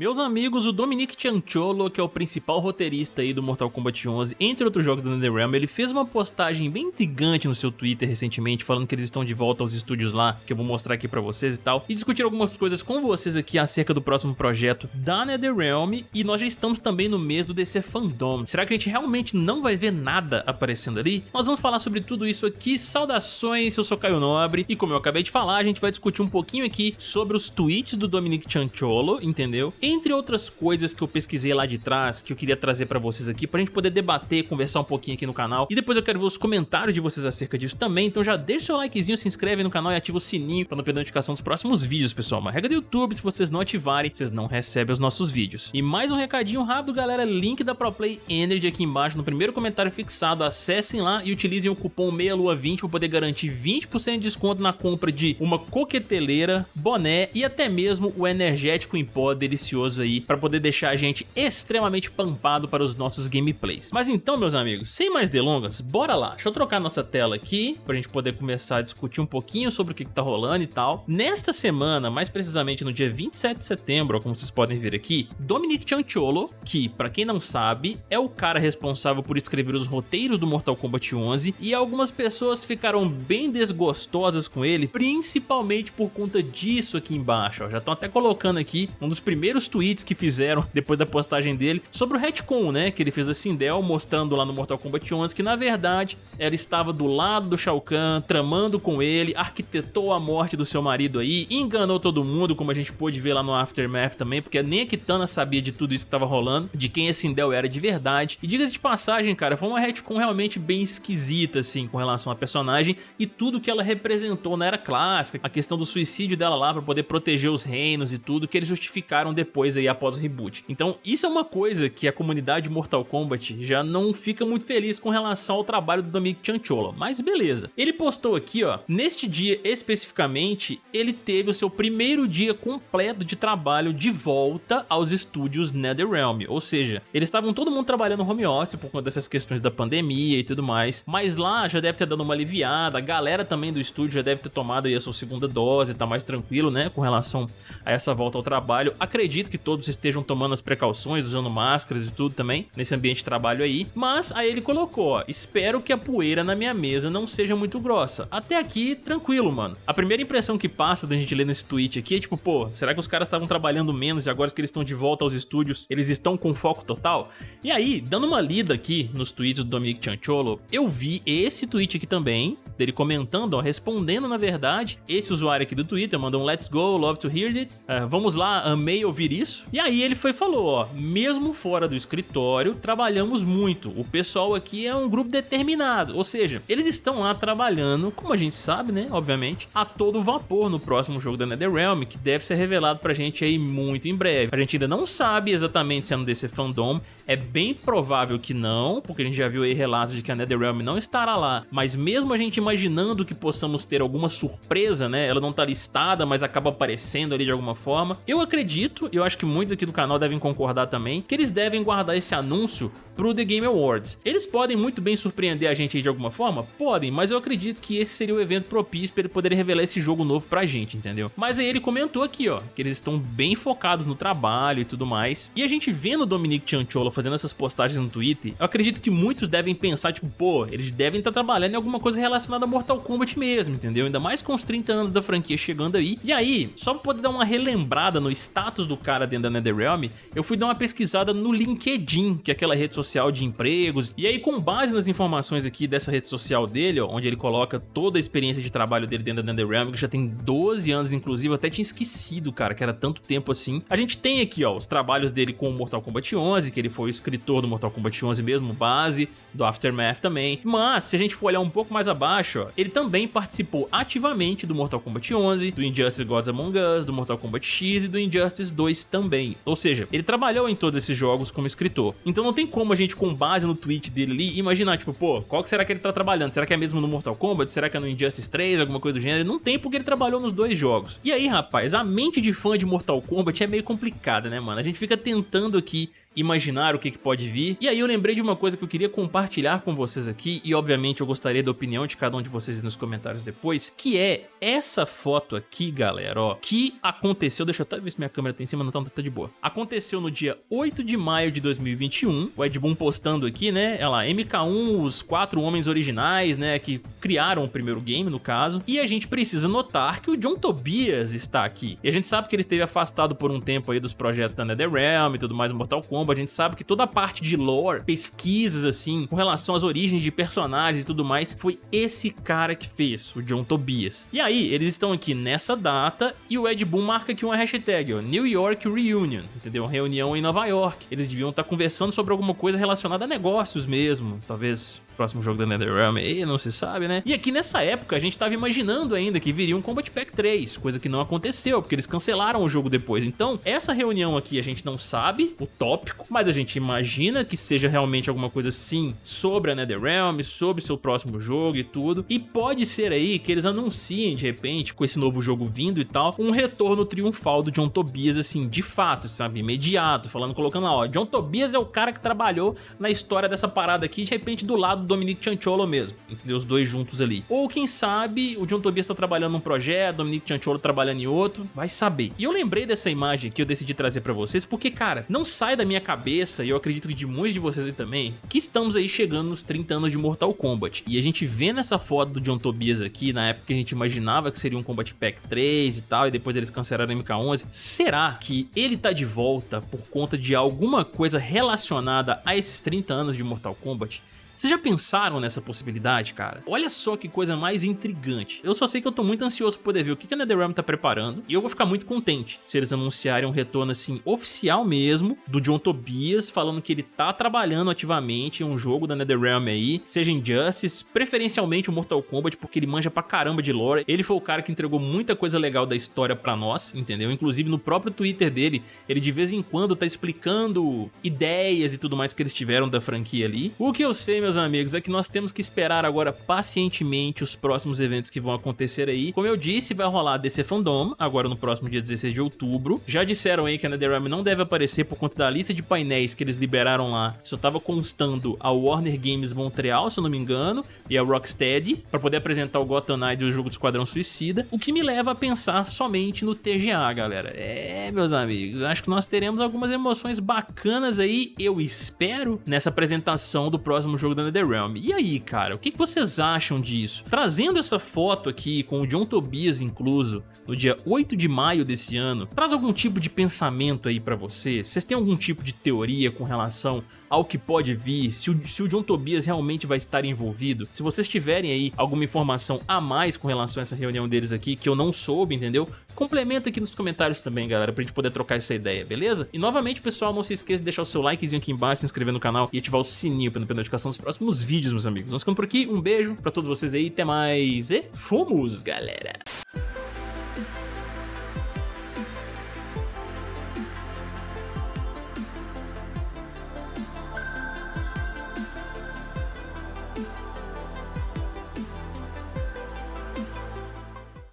Meus amigos, o Dominic Cianciolo, que é o principal roteirista aí do Mortal Kombat 11, entre outros jogos da NetherRealm, ele fez uma postagem bem intrigante no seu Twitter recentemente, falando que eles estão de volta aos estúdios lá, que eu vou mostrar aqui pra vocês e tal, e discutir algumas coisas com vocês aqui acerca do próximo projeto da NetherRealm, e nós já estamos também no mês do DC Fandom. Será que a gente realmente não vai ver nada aparecendo ali? Nós vamos falar sobre tudo isso aqui, saudações, eu sou Caio Nobre, e como eu acabei de falar, a gente vai discutir um pouquinho aqui sobre os tweets do Dominic Cianciolo, entendeu? Entre outras coisas que eu pesquisei lá de trás, que eu queria trazer pra vocês aqui, pra gente poder debater, conversar um pouquinho aqui no canal. E depois eu quero ver os comentários de vocês acerca disso também, então já deixa seu likezinho, se inscreve no canal e ativa o sininho pra não perder a notificação dos próximos vídeos, pessoal. Uma regra do YouTube, se vocês não ativarem, vocês não recebem os nossos vídeos. E mais um recadinho rápido, galera, link da ProPlay Energy aqui embaixo, no primeiro comentário fixado, acessem lá e utilizem o cupom MEIALUA20 pra poder garantir 20% de desconto na compra de uma coqueteleira, boné e até mesmo o energético em pó delicioso aí para poder deixar a gente extremamente pampado para os nossos gameplays. Mas então, meus amigos, sem mais delongas, bora lá. Deixa eu trocar nossa tela aqui para a gente poder começar a discutir um pouquinho sobre o que, que tá rolando e tal. Nesta semana, mais precisamente no dia 27 de setembro, como vocês podem ver aqui, Dominic Cianciolo, que, para quem não sabe, é o cara responsável por escrever os roteiros do Mortal Kombat 11 e algumas pessoas ficaram bem desgostosas com ele, principalmente por conta disso aqui embaixo. Ó. Já estão até colocando aqui um dos primeiros tweets que fizeram depois da postagem dele sobre o retcon, né, que ele fez da Sindel, mostrando lá no Mortal Kombat 11 que na verdade ela estava do lado do Shao Kahn, tramando com ele, arquitetou a morte do seu marido aí, enganou todo mundo, como a gente pôde ver lá no Aftermath também, porque nem a Kitana sabia de tudo isso que estava rolando, de quem a Sindel era de verdade. E diga-se de passagem, cara, foi uma retcon realmente bem esquisita, assim, com relação à personagem e tudo que ela representou na era clássica, a questão do suicídio dela lá para poder proteger os reinos e tudo, que eles justificaram depois aí após o reboot. Então isso é uma coisa que a comunidade Mortal Kombat já não fica muito feliz com relação ao trabalho do Dominic Cianciolo, mas beleza. Ele postou aqui, ó, neste dia especificamente, ele teve o seu primeiro dia completo de trabalho de volta aos estúdios NetherRealm, ou seja, eles estavam todo mundo trabalhando home office por conta dessas questões da pandemia e tudo mais, mas lá já deve ter dado uma aliviada, a galera também do estúdio já deve ter tomado aí a sua segunda dose, tá mais tranquilo, né, com relação a essa volta ao trabalho. Acredito que todos estejam tomando as precauções, usando máscaras e tudo também, nesse ambiente de trabalho aí, mas aí ele colocou, ó, espero que a poeira na minha mesa não seja muito grossa. Até aqui, tranquilo, mano. A primeira impressão que passa da gente ler nesse tweet aqui é tipo, pô, será que os caras estavam trabalhando menos e agora que eles estão de volta aos estúdios, eles estão com foco total? E aí, dando uma lida aqui nos tweets do Dominic Cianciolo, eu vi esse tweet aqui também, dele comentando, ó, respondendo na verdade, esse usuário aqui do Twitter mandou um let's go, love to hear it, uh, vamos lá, amei ouvir isso. E aí ele foi falou, ó, mesmo fora do escritório, trabalhamos muito, o pessoal aqui é um grupo determinado, ou seja, eles estão lá trabalhando, como a gente sabe, né, obviamente, a todo vapor no próximo jogo da NetherRealm, que deve ser revelado pra gente aí muito em breve. A gente ainda não sabe exatamente se é no DC Fandom, é bem provável que não, porque a gente já viu aí relatos de que a NetherRealm não estará lá, mas mesmo a gente imaginando que possamos ter alguma surpresa, né, ela não tá listada, mas acaba aparecendo ali de alguma forma, eu acredito, e eu acho que muitos aqui do canal devem concordar também, que eles devem guardar esse anúncio pro The Game Awards. Eles podem muito bem surpreender a gente de alguma forma? Podem, mas eu acredito que esse seria o evento propício para eles poderem revelar esse jogo novo pra gente, entendeu? Mas aí ele comentou aqui, ó, que eles estão bem focados no trabalho e tudo mais. E a gente vendo o Dominic Cianciolo fazendo essas postagens no Twitter, eu acredito que muitos devem pensar, tipo, pô, eles devem estar tá trabalhando em alguma coisa relacionada a Mortal Kombat mesmo, entendeu? Ainda mais com os 30 anos da franquia chegando aí. E aí, só pra poder dar uma relembrada no status do cara dentro da NetherRealm, eu fui dar uma pesquisada no LinkedIn, que é aquela rede social de empregos. E aí, com base nas informações aqui dessa rede social dele, ó, onde ele coloca toda a experiência de trabalho dele dentro da NetherRealm, que já tem 12 anos, inclusive, eu até tinha esquecido, cara, que era tanto tempo assim. A gente tem aqui, ó, os trabalhos dele com o Mortal Kombat 11, que ele foi o escritor do Mortal Kombat 11 mesmo, base, do Aftermath também. Mas, se a gente for olhar um pouco mais abaixo, ó, ele também participou ativamente do Mortal Kombat 11, do Injustice Gods Among Us, do Mortal Kombat X e do Injustice 2 também. Ou seja, ele trabalhou em todos esses jogos como escritor. Então não tem como a gente, com base no tweet dele ali, imaginar, tipo, pô, qual será que ele tá trabalhando? Será que é mesmo no Mortal Kombat? Será que é no Injustice 3? Alguma coisa do gênero? Não tem porque ele trabalhou nos dois jogos. E aí, rapaz, a mente de fã de Mortal Kombat é meio complicada, né, mano? A gente fica tentando aqui imaginar o que, que pode vir. E aí eu lembrei de uma coisa que eu queria compartilhar com vocês aqui, e obviamente eu gostaria da opinião de cada um de vocês nos comentários depois, que é essa foto aqui, galera, ó, que aconteceu, deixa eu até ver se minha câmera tá em cima, não tá, tá de boa. Aconteceu no dia 8 de maio de 2021, o Ed Boon postando aqui, né, olha lá, MK1, os quatro homens originais, né, que criaram o primeiro game, no caso, e a gente precisa notar que o John Tobias está aqui. E a gente sabe que ele esteve afastado por um tempo aí dos projetos da NetherRealm e tudo mais, Mortal Kombat, a gente sabe que toda a parte de lore, pesquisas assim, com relação às origens de personagens e tudo mais, foi esse cara que fez, o John Tobias. E aí, eles estão aqui nessa data e o Ed Boon marca aqui uma hashtag, ó, New York Reunion, entendeu? Reunião em Nova York. Eles deviam estar conversando sobre alguma coisa relacionada a negócios mesmo, talvez próximo jogo da NetherRealm aí, não se sabe, né? E aqui nessa época a gente tava imaginando ainda que viria um Combat Pack 3, coisa que não aconteceu, porque eles cancelaram o jogo depois. Então, essa reunião aqui a gente não sabe o tópico, mas a gente imagina que seja realmente alguma coisa sim sobre a NetherRealm, sobre seu próximo jogo e tudo. E pode ser aí que eles anunciem de repente, com esse novo jogo vindo e tal, um retorno triunfal do John Tobias assim, de fato, sabe, imediato, falando, colocando lá, ó, John Tobias é o cara que trabalhou na história dessa parada aqui, de repente do lado Dominic Chancholo mesmo, entendeu? Os dois juntos ali. Ou quem sabe o John Tobias tá trabalhando num projeto, Dominic Chancholo trabalhando em outro, vai saber. E eu lembrei dessa imagem que eu decidi trazer pra vocês porque, cara, não sai da minha cabeça, e eu acredito que de muitos de vocês aí também, que estamos aí chegando nos 30 anos de Mortal Kombat. E a gente vê nessa foto do John Tobias aqui, na época que a gente imaginava que seria um Combat Pack 3 e tal, e depois eles cancelaram o MK11, será que ele tá de volta por conta de alguma coisa relacionada a esses 30 anos de Mortal Kombat? Vocês já pensaram nessa possibilidade, cara? Olha só que coisa mais intrigante. Eu só sei que eu tô muito ansioso pra poder ver o que a NetherRealm tá preparando e eu vou ficar muito contente se eles anunciarem um retorno assim oficial mesmo do John Tobias falando que ele tá trabalhando ativamente em um jogo da NetherRealm aí, seja Injustice, preferencialmente o Mortal Kombat porque ele manja pra caramba de lore. Ele foi o cara que entregou muita coisa legal da história pra nós, entendeu? Inclusive no próprio Twitter dele, ele de vez em quando tá explicando ideias e tudo mais que eles tiveram da franquia ali. O que eu sei, meus amigos, é que nós temos que esperar agora pacientemente os próximos eventos que vão acontecer aí. Como eu disse, vai rolar a DC Fandom, agora no próximo dia 16 de outubro. Já disseram aí que a NetherRealm não deve aparecer por conta da lista de painéis que eles liberaram lá. Só tava constando a Warner Games Montreal, se eu não me engano, e a Rocksteady, para poder apresentar o Gotham Knights e o jogo do Esquadrão Suicida, o que me leva a pensar somente no TGA, galera. É, meus amigos, acho que nós teremos algumas emoções bacanas aí, eu espero, nessa apresentação do próximo jogo da NetherRealm. E aí, cara, o que vocês acham disso? Trazendo essa foto aqui, com o John Tobias incluso, no dia 8 de maio desse ano, traz algum tipo de pensamento aí pra vocês? Vocês têm algum tipo de teoria com relação ao que pode vir, se o, se o John Tobias realmente vai estar envolvido. Se vocês tiverem aí alguma informação a mais com relação a essa reunião deles aqui, que eu não soube, entendeu? Complementa aqui nos comentários também, galera, pra gente poder trocar essa ideia, beleza? E novamente, pessoal, não se esqueça de deixar o seu likezinho aqui embaixo, se inscrever no canal e ativar o sininho para não perder notificação dos vídeos, meus amigos. Nós ficamos por aqui, um beijo pra todos vocês aí, até mais e fomos, galera!